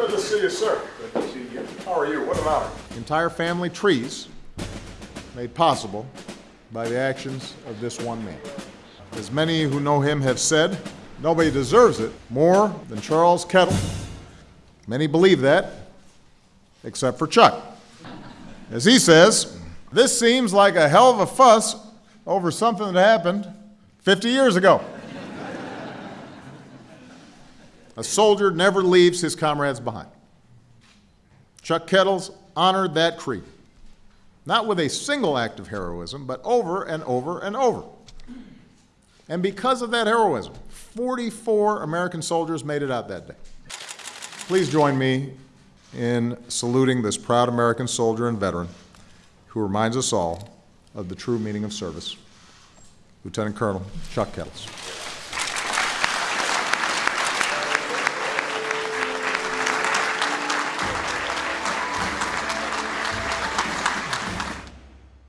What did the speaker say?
to see you, sir. Good to see you. How are you? What an honor. Entire family trees made possible by the actions of this one man. As many who know him have said, nobody deserves it more than Charles Kettles. Many believe that, except for Chuck. As he says, this seems like a hell of a fuss over something that happened 50 years ago. A soldier never leaves his comrades behind. Chuck Kettles honored that creed, not with a single act of heroism, but over and over and over. And because of that heroism, 44 American soldiers made it out that day. Please join me in saluting this proud American soldier and veteran who reminds us all of the true meaning of service, Lieutenant Colonel Chuck Kettles.